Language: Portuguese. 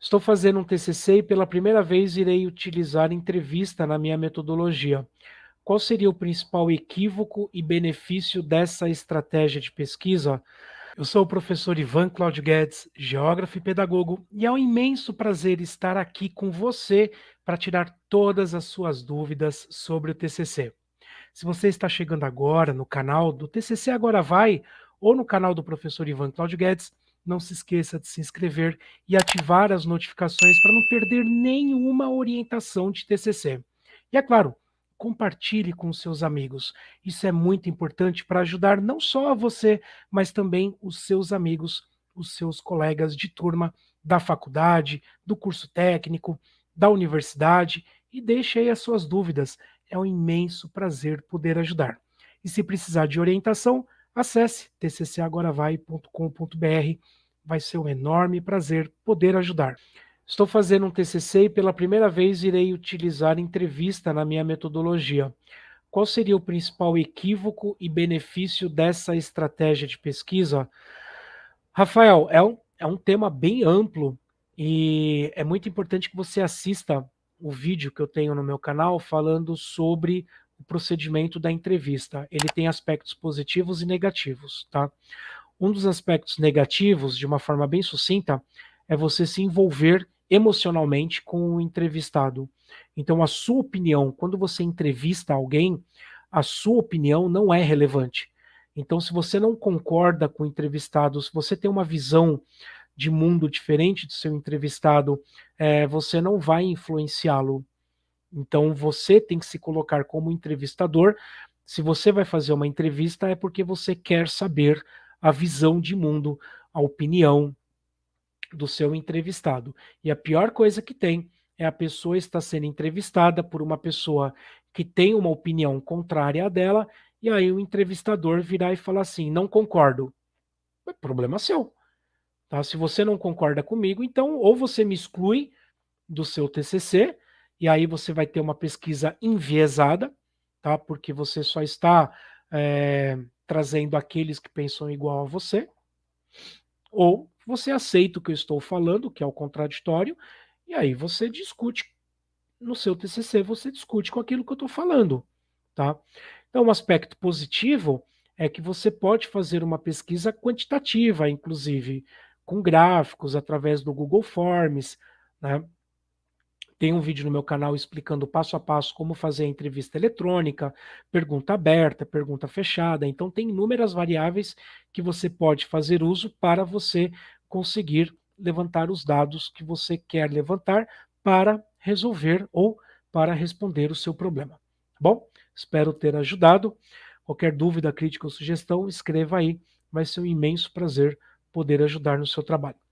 Estou fazendo um TCC e pela primeira vez irei utilizar entrevista na minha metodologia. Qual seria o principal equívoco e benefício dessa estratégia de pesquisa? Eu sou o professor Ivan Claudio Guedes, geógrafo e pedagogo, e é um imenso prazer estar aqui com você para tirar todas as suas dúvidas sobre o TCC. Se você está chegando agora no canal do TCC Agora Vai, ou no canal do professor Ivan Claudio Guedes, não se esqueça de se inscrever e ativar as notificações para não perder nenhuma orientação de TCC. E é claro, compartilhe com seus amigos. Isso é muito importante para ajudar não só a você, mas também os seus amigos, os seus colegas de turma da faculdade, do curso técnico, da universidade e deixe aí as suas dúvidas. É um imenso prazer poder ajudar. E se precisar de orientação, acesse tccagoravai.com.br vai ser um enorme prazer poder ajudar. Estou fazendo um TCC e pela primeira vez irei utilizar entrevista na minha metodologia. Qual seria o principal equívoco e benefício dessa estratégia de pesquisa? Rafael, é um, é um tema bem amplo e é muito importante que você assista o vídeo que eu tenho no meu canal falando sobre o procedimento da entrevista. Ele tem aspectos positivos e negativos, tá? Um dos aspectos negativos, de uma forma bem sucinta, é você se envolver emocionalmente com o entrevistado. Então, a sua opinião, quando você entrevista alguém, a sua opinião não é relevante. Então, se você não concorda com o entrevistado, se você tem uma visão de mundo diferente do seu entrevistado, é, você não vai influenciá-lo. Então, você tem que se colocar como entrevistador. Se você vai fazer uma entrevista, é porque você quer saber a visão de mundo, a opinião do seu entrevistado. E a pior coisa que tem é a pessoa estar sendo entrevistada por uma pessoa que tem uma opinião contrária à dela, e aí o entrevistador virar e falar assim, não concordo. É problema seu. Tá? Se você não concorda comigo, então ou você me exclui do seu TCC, e aí você vai ter uma pesquisa enviesada, tá? porque você só está é, trazendo aqueles que pensam igual a você, ou você aceita o que eu estou falando, que é o contraditório, e aí você discute no seu TCC, você discute com aquilo que eu estou falando, tá? Então, um aspecto positivo é que você pode fazer uma pesquisa quantitativa, inclusive, com gráficos, através do Google Forms, né? Tem um vídeo no meu canal explicando passo a passo como fazer a entrevista eletrônica, pergunta aberta, pergunta fechada. Então, tem inúmeras variáveis que você pode fazer uso para você conseguir levantar os dados que você quer levantar para resolver ou para responder o seu problema. Tá bom? Espero ter ajudado. Qualquer dúvida, crítica ou sugestão, escreva aí. Vai ser um imenso prazer poder ajudar no seu trabalho.